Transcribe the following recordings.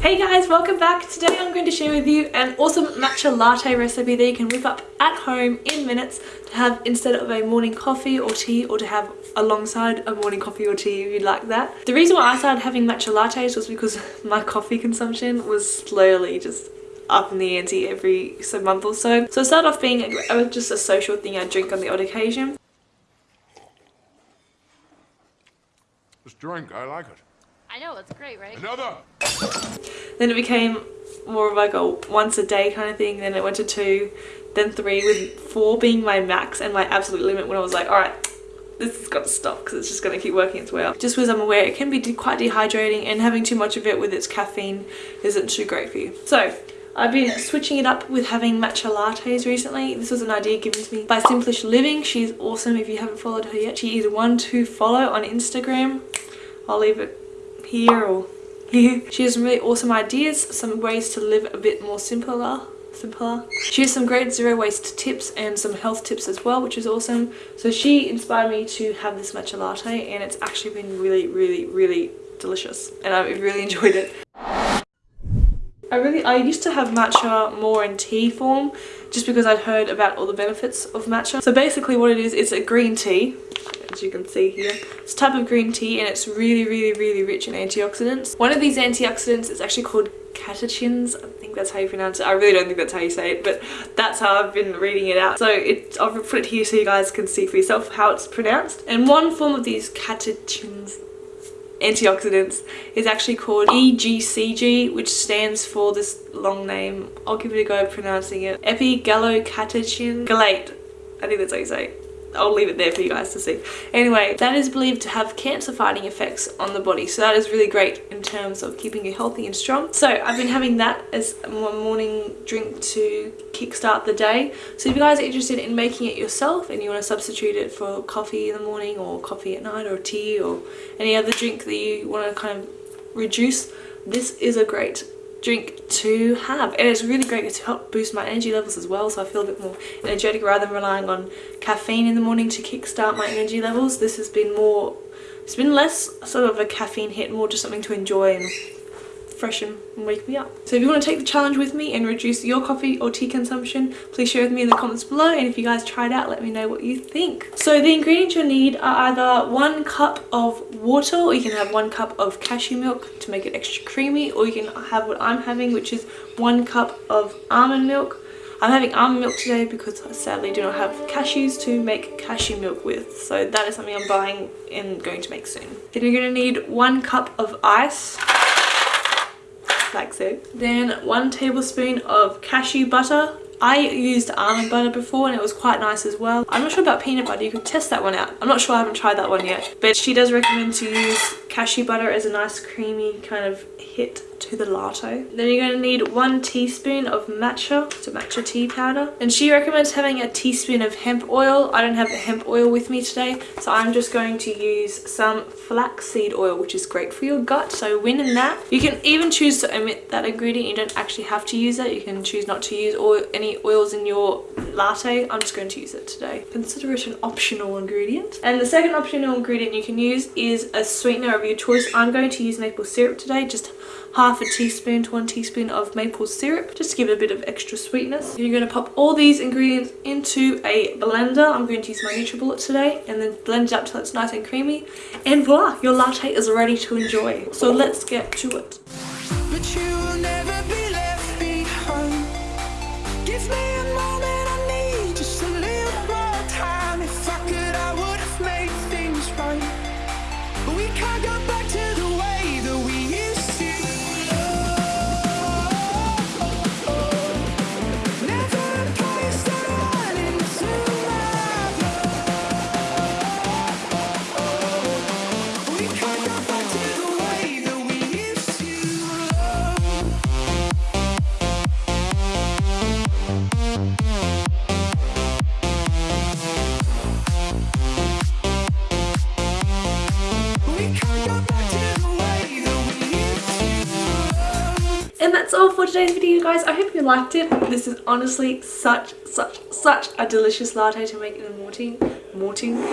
Hey guys, welcome back. Today I'm going to share with you an awesome matcha latte recipe that you can whip up at home in minutes to have instead of a morning coffee or tea or to have alongside a morning coffee or tea if you'd like that. The reason why I started having matcha lattes was because my coffee consumption was slowly just up in the ante every so month or so. So it started off being just a social thing I drink on the odd occasion. This drink, I like it. I know, it's great, right? Another! Then it became more of like a once a day kind of thing. Then it went to two, then three, with four being my max and my absolute limit when I was like, alright, this has got to stop because it's just going to keep working its way up. Just because I'm aware it can be quite dehydrating and having too much of it with its caffeine isn't too great for you. So I've been switching it up with having matcha lattes recently. This was an idea given to me by Simplish Living. She's awesome if you haven't followed her yet. She is one to follow on Instagram. I'll leave it here. She has some really awesome ideas, some ways to live a bit more simpler simpler. She has some great zero waste tips and some health tips as well, which is awesome. So she inspired me to have this matcha latte and it's actually been really, really, really delicious and I've really enjoyed it. I really, I used to have matcha more in tea form just because I'd heard about all the benefits of matcha. So basically what it is, it's a green tea as you can see here. It's a type of green tea and it's really, really, really rich in antioxidants. One of these antioxidants is actually called catechins. I think that's how you pronounce it. I really don't think that's how you say it, but that's how I've been reading it out. So it, I'll put it here so you guys can see for yourself how it's pronounced. And one form of these catechins antioxidants is actually called EGCG which stands for this long name. I'll give it a go pronouncing it. Epigallocatechin gallate. I think that's how you say it. I'll leave it there for you guys to see. Anyway, that is believed to have cancer fighting effects on the body. So that is really great in terms of keeping you healthy and strong. So I've been having that as my morning drink to kickstart the day. So if you guys are interested in making it yourself and you want to substitute it for coffee in the morning or coffee at night or tea or any other drink that you want to kind of reduce, this is a great drink to have. And it's really great to help boost my energy levels as well so I feel a bit more energetic rather than relying on caffeine in the morning to kickstart my energy levels. This has been more it's been less sort of a caffeine hit more just something to enjoy and freshen and wake me up. So if you want to take the challenge with me and reduce your coffee or tea consumption, please share with me in the comments below and if you guys try it out, let me know what you think. So the ingredients you'll need are either one cup of water or you can have one cup of cashew milk to make it extra creamy or you can have what I'm having which is one cup of almond milk I'm having almond milk today because I sadly do not have cashews to make cashew milk with. So that is something I'm buying and going to make soon. Then you're going to need one cup of ice Then one tablespoon of cashew butter. I used almond butter before and it was quite nice as well. I'm not sure about peanut butter. You could test that one out. I'm not sure I haven't tried that one yet. But she does recommend to use cashew butter as a nice creamy kind of hit to the latte. Then you're going to need one teaspoon of matcha, so matcha tea powder. And she recommends having a teaspoon of hemp oil. I don't have the hemp oil with me today, so I'm just going to use some flaxseed oil, which is great for your gut. So win in that. You can even choose to omit that ingredient. You don't actually have to use it. You can choose not to use oil, any oils in your latte. I'm just going to use it today. Consider it an optional ingredient. And the second optional ingredient you can use is a sweetener of your choice. I'm going to use maple syrup today, just half a teaspoon to one teaspoon of maple syrup just to give it a bit of extra sweetness. You're going to pop all these ingredients into a blender. I'm going to use my NutriBullet today and then blend it up till it's nice and creamy. And voila, your latte is ready to enjoy. So let's get to it. That's all for today's video guys. I hope you liked it. This is honestly such such such a delicious latte to make in the morning morning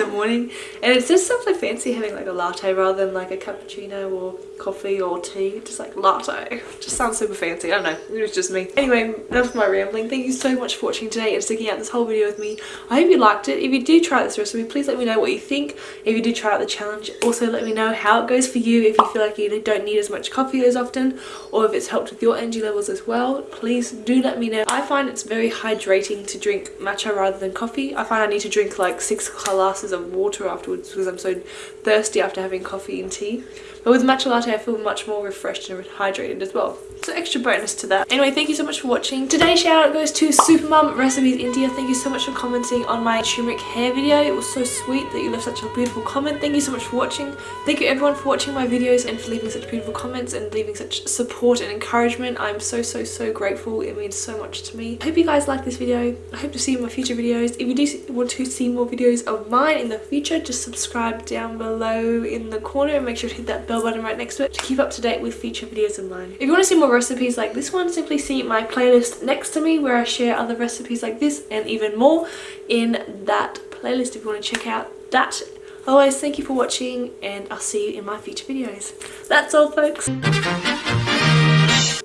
in the morning and it's just something fancy having like a latte rather than like a cappuccino or coffee or tea, just like latte. Just sounds super fancy, I don't know, it was just me. Anyway, enough of my rambling. Thank you so much for watching today and sticking out this whole video with me. I hope you liked it. If you do try this recipe, please let me know what you think. If you do try out the challenge, also let me know how it goes for you if you feel like you don't need as much coffee as often or if it's helped with your energy levels as well. Please do let me know. I find it's very hydrating to drink matcha rather than coffee. I find I need to drink like six glasses of water afterwards because I'm so thirsty after having coffee and tea. But with matcha latte I feel much more refreshed and hydrated as well. So extra bonus to that. Anyway, thank you so much for watching. Today's shout out goes to Supermum Recipes India. Thank you so much for commenting on my turmeric hair video. It was so sweet that you left such a beautiful comment. Thank you so much for watching. Thank you everyone for watching my videos and for leaving such beautiful comments and leaving such support and encouragement. I'm so so so grateful. It means so much to me. I hope you guys like this video. I hope to see you in my future videos. If you do want to see more videos of mine in the future, just subscribe down below in the corner and make sure to hit that bell button right next to it to keep up to date with future videos of mine. If you want to see more recipes like this one, simply see my playlist next to me where I share other recipes like this and even more in that playlist if you want to check out that. Otherwise, thank you for watching and I'll see you in my future videos. That's all folks.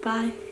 Bye.